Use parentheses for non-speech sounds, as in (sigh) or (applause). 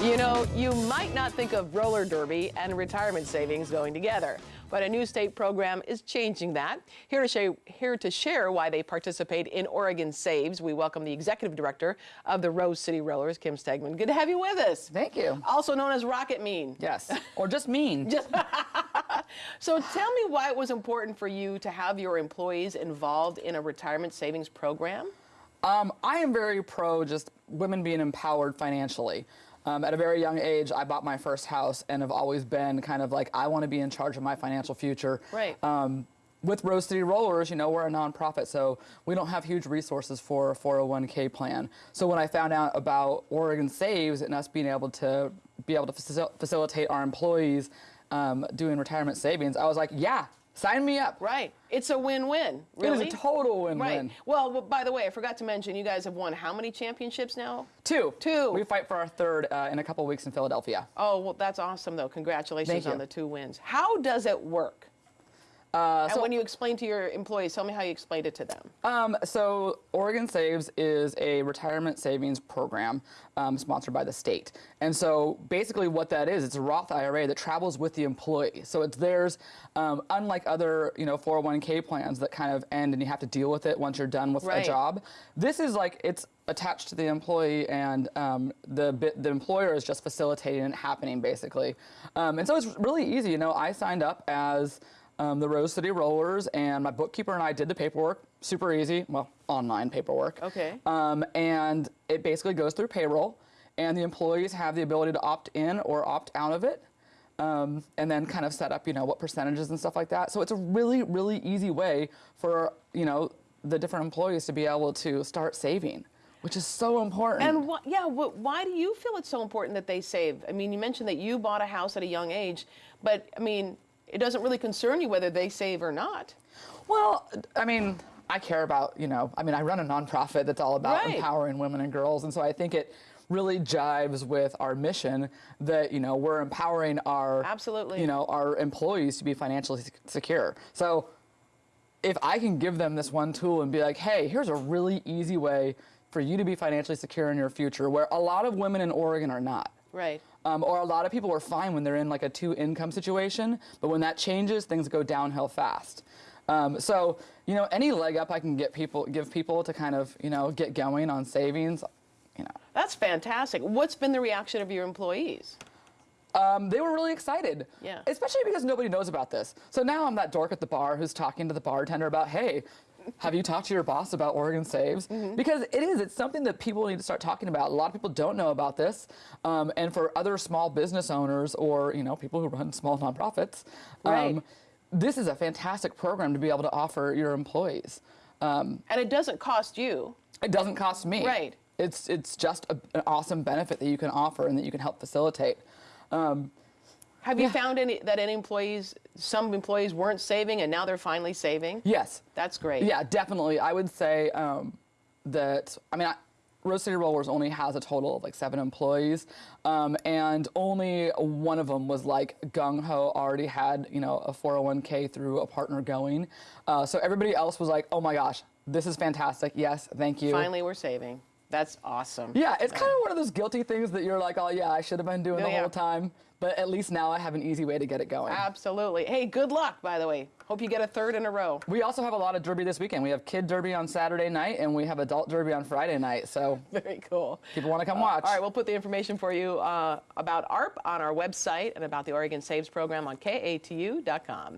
You know, you might not think of roller derby and retirement savings going together, but a new state program is changing that. Here to, share, here to share why they participate in Oregon Saves, we welcome the executive director of the Rose City Rollers, Kim Stegman. Good to have you with us. Thank you. Also known as Rocket Mean. Yes, (laughs) or just mean. Just (laughs) so tell me why it was important for you to have your employees involved in a retirement savings program? Um, I am very pro just women being empowered financially. Um, at a very young age, I bought my first house and have always been kind of like, I want to be in charge of my financial future. Right. Um, with Rose City Rollers, you know, we're a nonprofit, so we don't have huge resources for a 401k plan. So when I found out about Oregon Saves and us being able to be able to facil facilitate our employees um, doing retirement savings, I was like, yeah, Sign me up. Right. It's a win-win. Really. It is a total win-win. Right. Well, by the way, I forgot to mention, you guys have won how many championships now? Two. Two. We fight for our third uh, in a couple weeks in Philadelphia. Oh, well, that's awesome, though. Congratulations Thank on you. the two wins. How does it work? Uh, and so, when you explain to your employees, tell me how you explained it to them. um, so Oregon Saves is a retirement savings program um, sponsored by the state. And so basically what that is, it's a Roth IRA that travels with the employee. So it's theirs, um, unlike other you know 401k plans that kind of end and you have to deal with it once you're done with Right. a job. This is like, it's attached to the employee and um, the, the employer is just facilitating it happening basically. Um, and so it's really easy. You know, I signed up as um, the Rose City Rollers, and my bookkeeper and I did the paperwork. Super easy, well, online paperwork. Okay. Um, and it basically goes through payroll, and the employees have the ability to opt in or opt out of it. Um, and then kind of set up, you know, what percentages and stuff like that. So it's a really, really easy way for, you know, the different employees to be able to start saving, which is so important. And wh- yeah, wh- why do you feel it's so important that they save? I mean, you mentioned that you bought a house at a young age, but I mean, it doesn't really concern you whether they save or not. Well, I mean, I care about, you know, I mean, I run a nonprofit that's all about Right. empowering women and girls. And so I think it really jives with our mission that, you know, we're empowering our, Absolutely. you know, our employees to be financially secure. So if I can give them this one tool and be like, hey, here's a really easy way for you to be financially secure in your future, where a lot of women in Oregon are not. Right. Um, or a lot of people are fine when they're in like a two income situation, but when that changes, things go downhill fast. Um, so, you know, any leg up I can get people, give people to kind of, you know, get going on savings, you know, That's fantastic. What's been the reaction of your employees? um, they were really excited. Yeah. Especially because nobody knows about this. So now I'm that dork at the bar who's talking to the bartender about, hey, have you talked to your boss about Oregon Saves? Mm-hmm. Because it is, it's something that people need to start talking about. A lot of people don't know about this. Um, and for other small business owners or, you know, people who run small nonprofits, Right. um, this is a fantastic program to be able to offer your employees. Um, And it doesn't cost you. it doesn't cost me. Right. It's, it's just a, an awesome benefit that you can offer and that you can help facilitate. Um, Have you found any that any employees, some employees weren't saving and now they're finally saving? yes. That's great. Yeah, definitely. I would say um, that, I mean, I, Rose City Rollers only has a total of like seven employees, um, and only one of them was like gung ho, already had, you know, a 401k through a partner going. Uh, so everybody else was like, oh my gosh, this is fantastic. Yes, thank you. Finally, we're saving. That's awesome. Yeah, it's kind of one of those guilty things that you're like, oh yeah, I should have been doing Yeah, the yeah. whole time, but at least now I have an easy way to get it going. Absolutely. Hey, good luck, by the way. Hope you get a third in a row. We also have a lot of derby this weekend. We have kid derby on Saturday night, and we have adult derby on Friday night. So (laughs) Very cool. people want to come watch. All right, we'll put the information for you uh, about ARP on our website and about the Oregon Saves program on KATU.com.